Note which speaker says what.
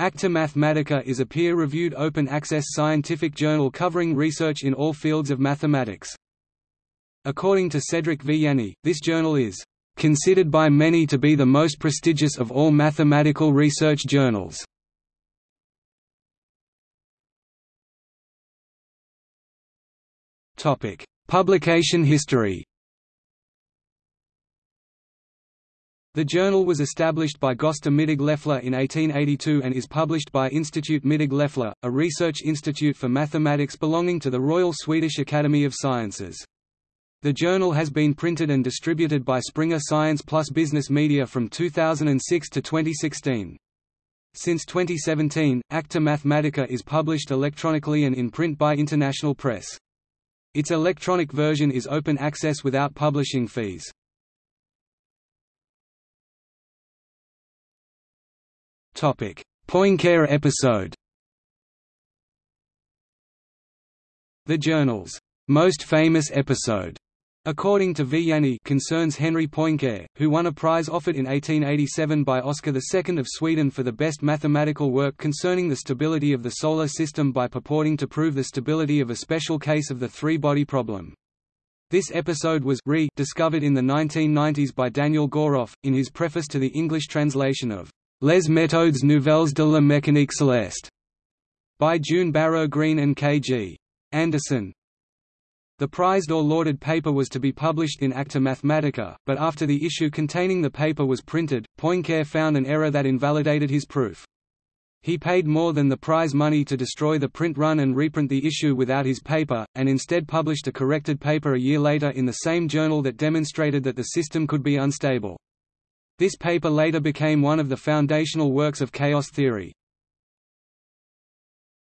Speaker 1: Acta Mathematica is a peer-reviewed open-access scientific journal covering research in all fields of mathematics. According to Cedric Villani, this journal is considered by many to be the most prestigious of all mathematical research journals. Publication history. The journal was established by Gösta Mittag Leffler in 1882 and is published by Institute Mittag Leffler, a research institute for mathematics belonging to the Royal Swedish Academy of Sciences. The journal has been printed and distributed by Springer Science Plus Business Media from 2006 to 2016. Since 2017, Acta Mathematica is published electronically and in print by International Press. Its electronic version is open access without publishing fees. Poincare episode The journal's most famous episode According to Villani concerns Henri Poincare, who won a prize offered in 1887 by Oscar II of Sweden for the best mathematical work concerning the stability of the Solar System by purporting to prove the stability of a special case of the three-body problem. This episode was re discovered in the 1990s by Daniel Goroff, in his preface to the English translation of Les méthodes nouvelles de la mécanique céleste by June Barrow Green and K. G. Anderson. The prized or lauded paper was to be published in Acta Mathematica, but after the issue containing the paper was printed, Poincare found an error that invalidated his proof. He paid more than the prize money to destroy the print run and reprint the issue without his paper, and instead published a corrected paper a year later in the same journal that demonstrated that the system could be unstable. This paper later became one of the foundational works of chaos theory.